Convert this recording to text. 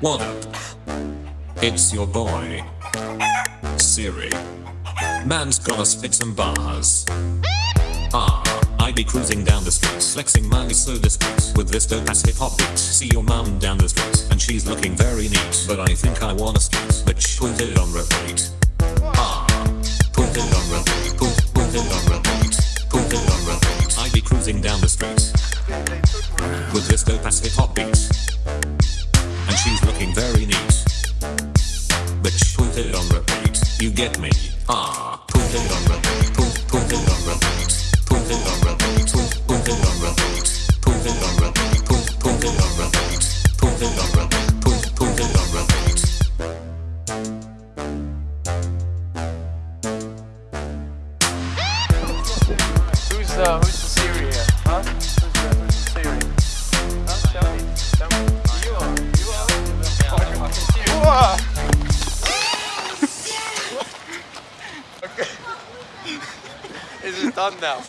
What up? It's your boy, Siri. Man's gonna spit some bars. Ah, I be cruising down the street, flexing my so discreet with this dope ass hip hop beat. See your mom down the street, and she's looking very neat, but I think I wanna skate. Bitch, put it on repeat. Ah, put it on repeat. Put, put it on repeat. Put it on repeat. I be cruising down the street with this dope ass hip hop beat, she's looking very neat. Bitch, put it on repeat. You get me? Ah, put it on repeat. Put, put it on repeat. Put it on repeat. Put, put it on repeat. Put it on repeat. Put, put it on repeat. Put it on repeat. Put, put it on repeat. Who's uh, who's is done now.